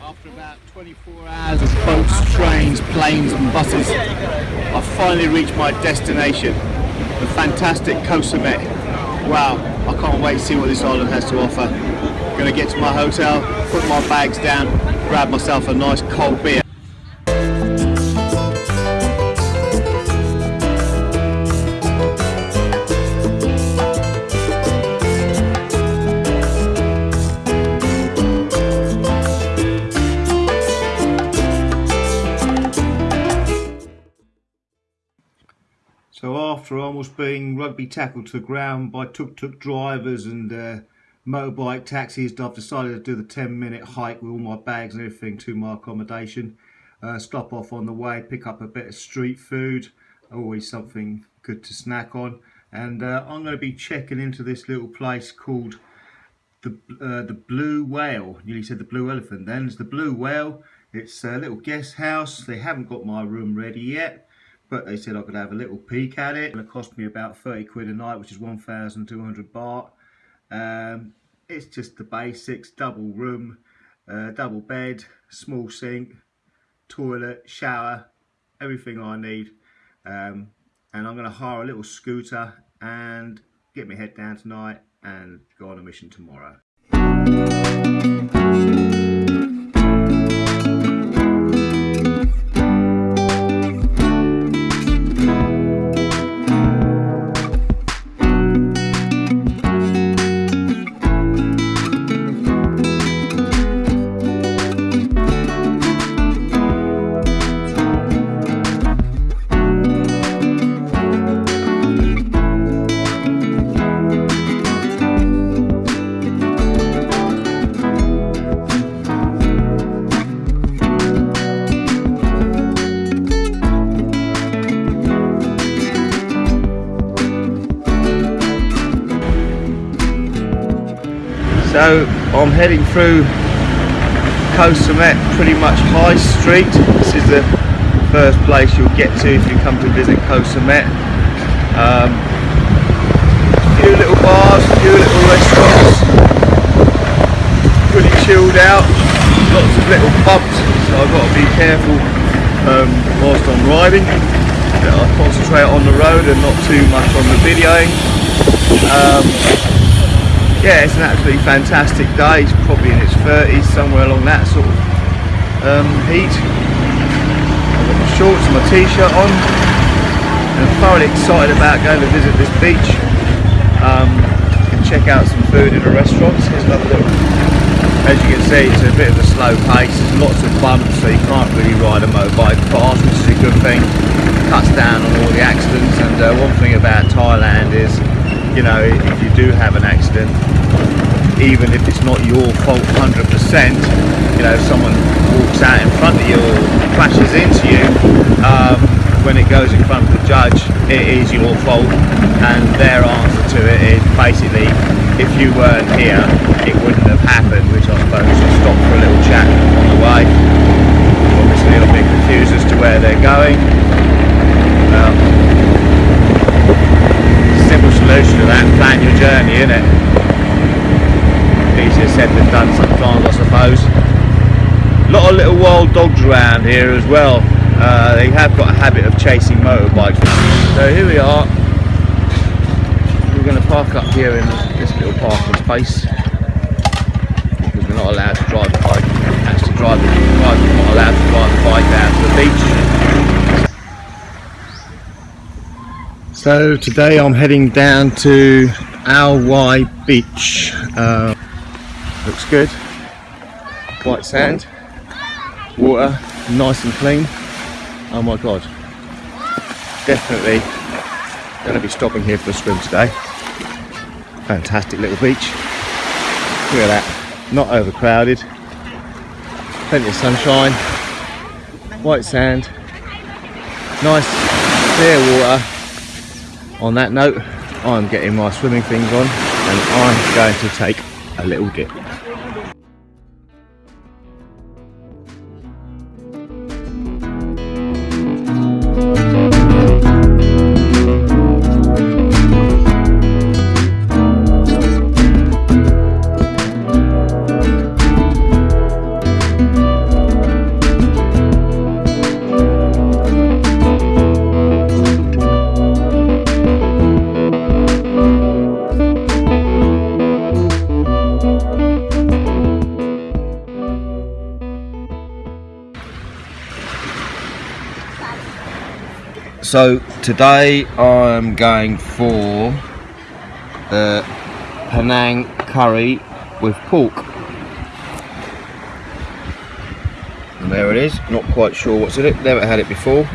after about 24 hours of boats, trains, planes and buses. I finally reached my destination, the fantastic Koh Wow, I can't wait to see what this island has to offer. Gonna get to my hotel, put my bags down, grab myself a nice cold beer. After almost being rugby tackled to the ground by tuk-tuk drivers and uh, motorbike taxis, I've decided to do the 10 minute hike with all my bags and everything to my accommodation. Uh, stop off on the way, pick up a bit of street food, always something good to snack on. And uh, I'm going to be checking into this little place called the uh, the Blue Whale. Nearly said the Blue Elephant then. It's the Blue Whale. It's a little guest house. They haven't got my room ready yet but they said I could have a little peek at it. It cost me about 30 quid a night, which is 1,200 baht. Um, it's just the basics, double room, uh, double bed, small sink, toilet, shower, everything I need. Um, and I'm going to hire a little scooter and get my head down tonight and go on a mission tomorrow. So I'm heading through Koh pretty much High Street. This is the first place you'll get to if you come to visit Koh Um, a few little bars, a few little restaurants, pretty chilled out, lots of little bumps, so I've got to be careful um, whilst I'm riding. That I concentrate on the road and not too much on the videoing. Um, yeah, it's an absolutely fantastic day. It's probably in its 30s, somewhere along that sort of um, heat. I've got my shorts and my t-shirt on. And I'm thoroughly excited about going to visit this beach um, and check out some food in a restaurant. As you can see, it's a bit of a slow pace. There's lots of bumps, so you can't really ride a motorbike fast, which is a good thing. Cuts down on all the accidents. And uh, one thing about Thailand is you know, if you do have an accident, even if it's not your fault 100%, you know, if someone walks out in front of you or crashes into you, um, when it goes in front of the judge, it is your fault. And their answer to it is basically, if you weren't here, it wouldn't have happened, which I suppose will stop for a little chat on the way. Obviously, a bit confused as to where they're going. Um, solution to that, plan your journey, isn't it? Easier said than done sometimes, I suppose. A lot of little wild dogs around here as well. Uh, they have got a habit of chasing motorbikes. So here we are. We're going to park up here in this little parking space because we're not allowed to drive the bike. Actually, drive the bike. We're not allowed to drive the bike down to the beach. So today I'm heading down to Ao Wai Beach. Uh, looks good. White sand, water, nice and clean. Oh my god. Definitely going to be stopping here for a swim today. Fantastic little beach. Look at that. Not overcrowded. Plenty of sunshine. White sand. Nice clear water on that note I'm getting my swimming things on and I'm going to take a little dip So today I'm going for the Penang curry with pork. And there it is, not quite sure what's in it, never had it before.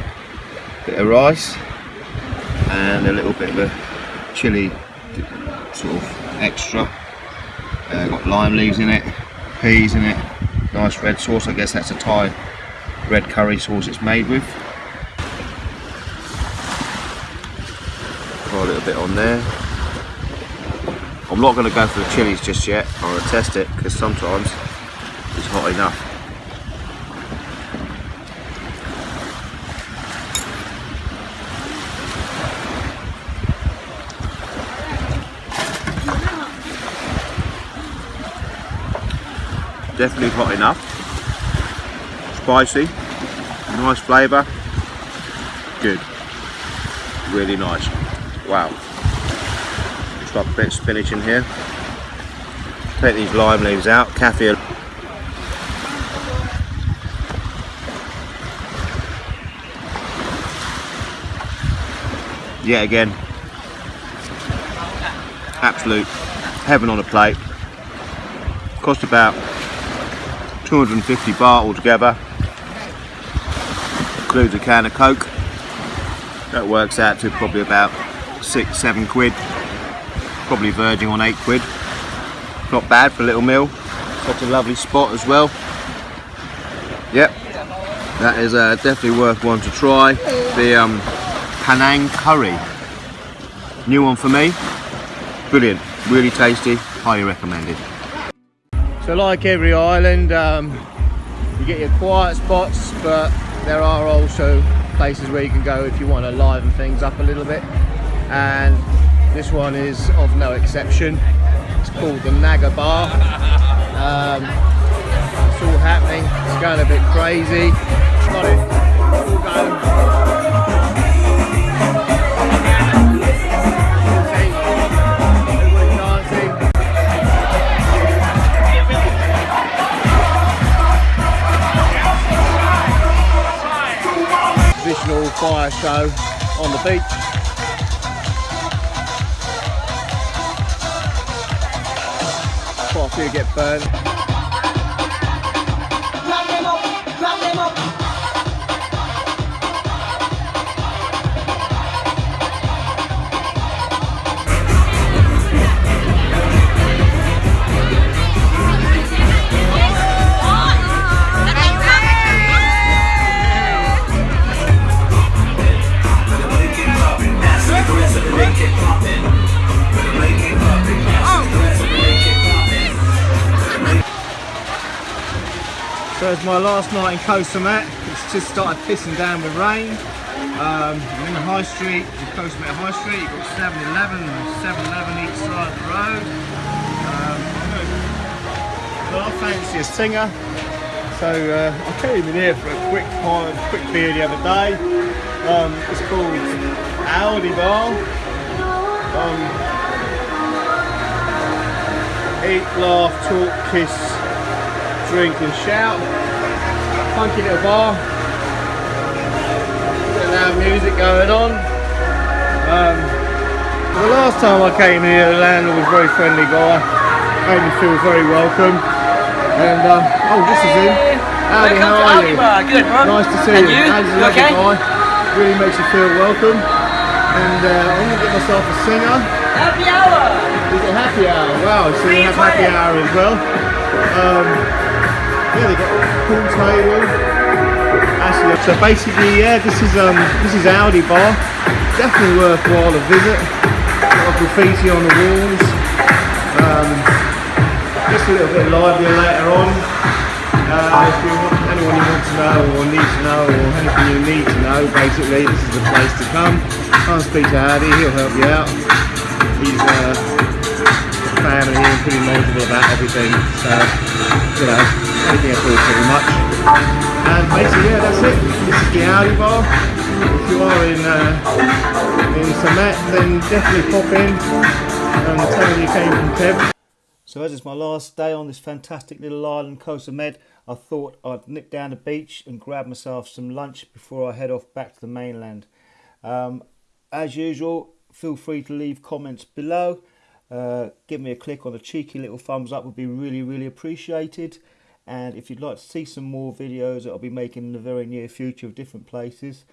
Bit of rice and a little bit of a chili sort of extra. Uh, got lime leaves in it, peas in it, nice red sauce, I guess that's a Thai red curry sauce it's made with. Put a little bit on there. I'm not going to go for the chilies just yet, I'm going to test it because sometimes it's hot enough. definitely hot enough. Spicy. Nice flavour. Good. Really nice wow. Just a bit of spinach in here. Take these lime leaves out. Kaffir yet again. Absolute heaven on a plate. Cost about 250 baht altogether. Includes a can of coke. That works out to probably about six seven quid. Probably verging on eight quid. Not bad for a little meal. Such a lovely spot as well. Yep. That is uh, definitely worth one to try. The um, curry. New one for me. Brilliant. Really tasty. Highly recommended. So like every island, um, you get your quiet spots, but there are also places where you can go if you want to liven things up a little bit. And this one is of no exception. It's called the Naga Bar. Um, it's all happening. It's going a bit crazy. Got it. Traditional fire show on the beach. Few get burned. So it's my last night in Koh Samet. It's just started pissing down with rain. Um, I'm in the High Street, in Koh Samet High Street. You've got 7-Eleven and 7-Eleven each side of the road. Um, but I fancy a Singha. So uh, I came in here for a quick pint, quick beer the other day. Um, it's called Audi Bar. Um, eat, laugh, talk, kiss, drink and shout. Funky little bar. Bit loud music going on. Um, the last time I came here, the landlord was a very friendly guy. Made me feel very welcome. And uh, oh, this is him. Howdy, Welcome how to are you? Good, man. Nice to see And you. How's the You okay? guy? Really makes you feel welcome. And uh, I'm gonna get myself a Singha. Happy hour. Is it happy hour? Wow, so they have happy hour as well. Um, yeah, they got a pool table. Actually, so basically, yeah, this is um, this is Audi Bar. Definitely worthwhile a visit. Got graffiti on the walls. Um, just a little bit livelier later on. Uh, if you want anyone you want to know or need to know or anything you need to know, basically, this is the place to come. And speak to Hardy, he'll help you out. He's uh, family and pretty knowledgeable about everything. So, you know, anything at all pretty much. And basically, yeah, that's it. This is the Audi bar. If you are in uh, in Samet, then definitely pop in and tell them you came from Kev. So as it's my last day on this fantastic little island, Koh Samet, I thought I'd nip down the beach and grab myself some lunch before I head off back to the mainland. Um, as usual, feel free to leave comments below. Uh, give me a click on a cheeky little thumbs up would be really, really appreciated. And if you'd like to see some more videos that I'll be making in the very near future of different places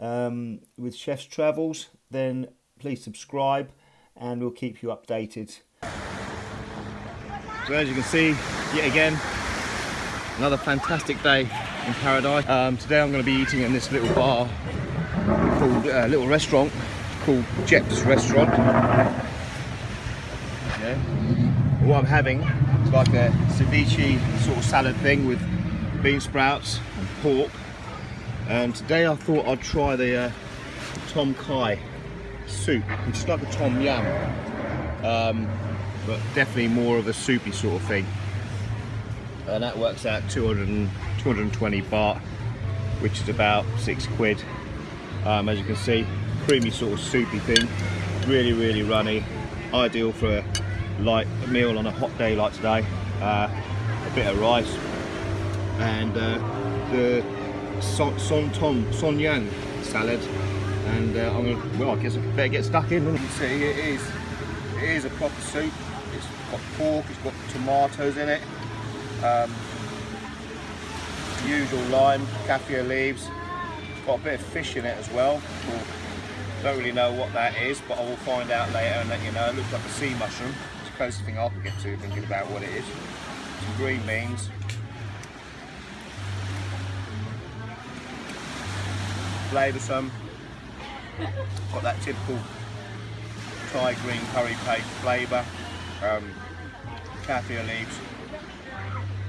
um, with Chef's Travels, then please subscribe and we'll keep you updated. So as you can see, yet again, another fantastic day in paradise. Um, today I'm going to be eating in this little bar called, uh, little restaurant called Jep's Restaurant. Yeah. What I'm having is like a ceviche sort of salad thing with bean sprouts and pork. And today I thought I'd try the uh, Tom Kai soup, which is like a Tom Yum. Um, but definitely more of a soupy sort of thing. And that works out 200 and, 220 baht, which is about six quid. Um, as you can see, creamy sort of soupy thing, really, really runny, ideal for a light meal on a hot day like today. Uh, a bit of rice and uh, the son, son tom son yang salad and uh, I'm gonna well I guess I better get stuck in. You see it is it is a proper soup. It's got pork, it's got tomatoes in it, um, usual lime, kaffir leaves. It's got a bit of fish in it as well. Well, don't really know what that is, but I will find out later and let you know. It looks like a sea mushroom. Closest thing I can get to thinking about what it is. Some green beans. Flavoursome. Got that typical Thai green curry paste flavour. Um, kaffir leaves,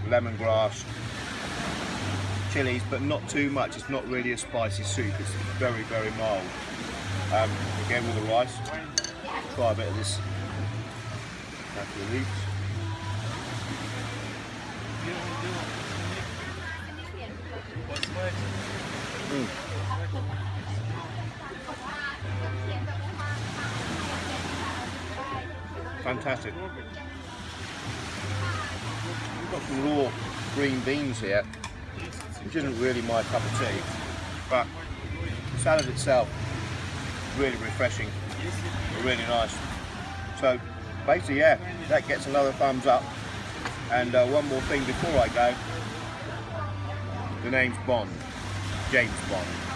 lemongrass, chilies, but not too much. It's not really a spicy soup. It's very, very mild. Um, again with the rice, try a bit of this Mm. Fantastic. We've got some raw green beans here, which isn't really my cup of tea, but the salad itself, is really refreshing, really nice. So basically, yeah, that gets another thumbs up. And uh, one more thing before I go, the name's Bond, James Bond.